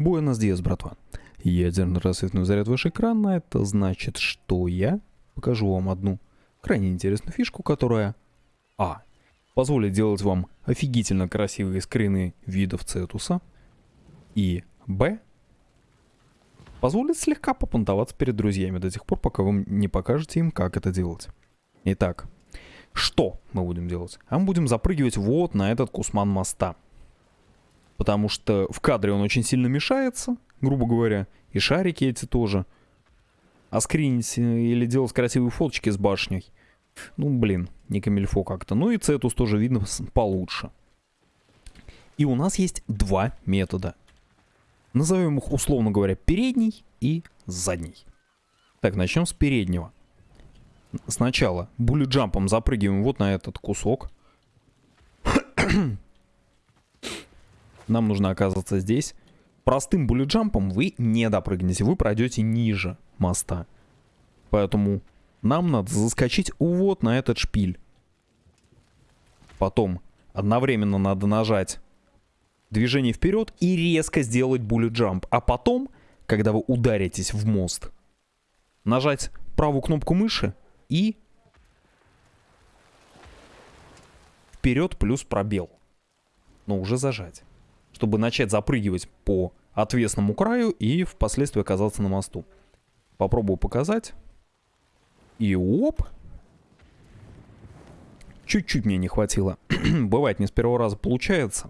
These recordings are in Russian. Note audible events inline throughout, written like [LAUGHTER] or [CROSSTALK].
Буэнос Диас, братва. Ядерно-рассветный заряд ваш экран, а это значит, что я покажу вам одну крайне интересную фишку, которая А. Позволит делать вам офигительно красивые скрины видов цетуса. И Б. Позволит слегка попонтоваться перед друзьями до тех пор, пока вы не покажете им, как это делать. Итак, что мы будем делать? А мы будем запрыгивать вот на этот кусман моста. Потому что в кадре он очень сильно мешается, грубо говоря. И шарики эти тоже. А скринить или делать красивые фоточки с башней. Ну, блин, не камильфо как-то. Ну и цетус тоже видно получше. И у нас есть два метода. Назовем их, условно говоря, передний и задний. Так, начнем с переднего. Сначала буллет-джампом запрыгиваем вот на этот кусок. [CLEARS THROAT] Нам нужно оказаться здесь. Простым буллет-джампом вы не допрыгнете, вы пройдете ниже моста. Поэтому нам надо заскочить вот на этот шпиль. Потом одновременно надо нажать движение вперед и резко сделать буллет-джамп. А потом, когда вы ударитесь в мост, нажать правую кнопку мыши и вперед плюс пробел. Но уже зажать. Чтобы начать запрыгивать по отвесному краю и впоследствии оказаться на мосту. Попробую показать. И оп. Чуть-чуть мне не хватило. [CLEARS THROAT] Бывает, не с первого раза получается.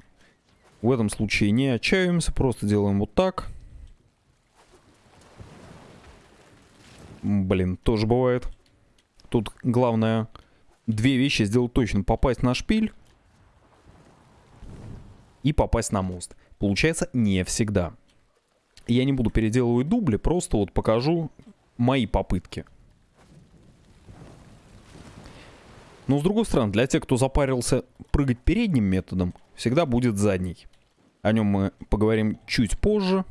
В этом случае не отчаиваемся, просто делаем вот так. Блин, тоже бывает. Тут главное две вещи сделать точно. Попасть на шпиль и попасть на мост. Получается не всегда. Я не буду переделывать дубли, просто вот покажу мои попытки. Но с другой стороны, для тех, кто запарился прыгать передним методом, всегда будет задний. О нем мы поговорим чуть позже.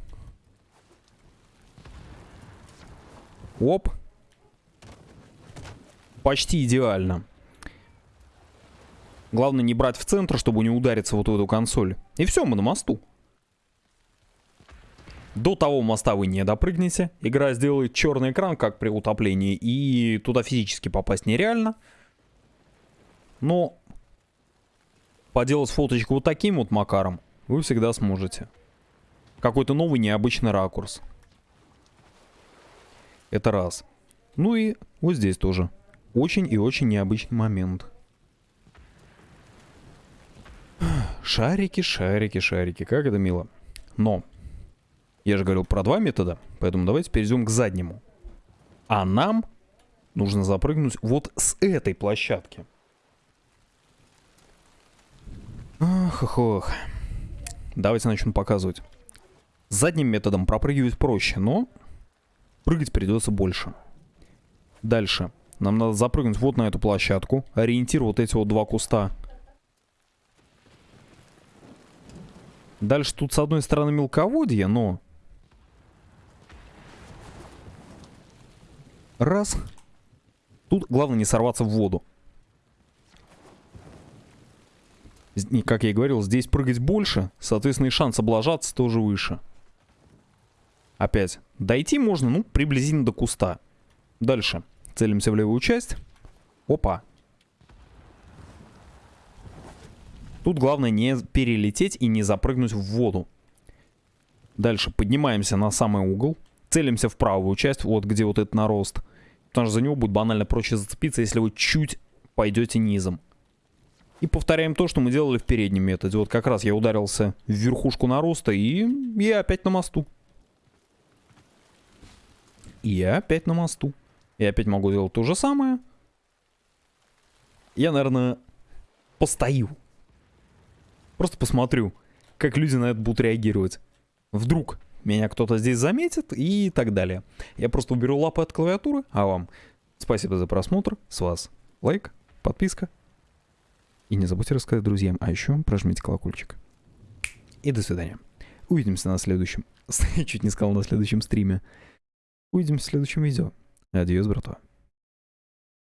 Оп. Почти идеально. Главное не брать в центр, чтобы не удариться вот в эту консоль. И все, мы на мосту. До того моста вы не допрыгнете. Игра сделает черный экран, как при утоплении, и туда физически попасть нереально. Но поделать фоточку вот таким вот макаром вы всегда сможете. Какой-то новый необычный ракурс. Это раз. Ну и вот здесь тоже. Очень и очень необычный момент. Шарики, шарики, шарики. Как это мило. Но, я же говорил про два метода, поэтому давайте перейдем к заднему. А нам нужно запрыгнуть вот с этой площадки. Ох, ох, ох. Давайте начнем показывать. Задним методом пропрыгивать проще, но прыгать придется больше. Дальше. Нам надо запрыгнуть вот на эту площадку. Ориентир вот эти вот два куста. Дальше тут с одной стороны мелководье, но... Раз. Тут главное не сорваться в воду. Как я и говорил, здесь прыгать больше, соответственно и шанс облажаться тоже выше. Опять. Дойти можно, ну, приблизительно до куста. Дальше. Целимся в левую часть. Опа. Тут главное не перелететь и не запрыгнуть в воду. Дальше поднимаемся на самый угол. Целимся в правую часть, вот где вот этот нарост. Потому что за него будет банально проще зацепиться, если вы чуть пойдете низом. И повторяем то, что мы делали в переднем методе. Вот как раз я ударился в верхушку нароста и я опять на мосту. И я опять на мосту. Я опять могу делать то же самое. Я, наверное, постою. Просто посмотрю, как люди на это будут реагировать. Вдруг меня кто-то здесь заметит и так далее. Я просто уберу лапы от клавиатуры, а вам спасибо за просмотр. С вас лайк, подписка. И не забудьте рассказать друзьям, а еще прожмите колокольчик. И до свидания. Увидимся на следующем... [LAUGHS] Чуть не сказал на следующем стриме. Увидимся в следующем видео. Адьос, братва.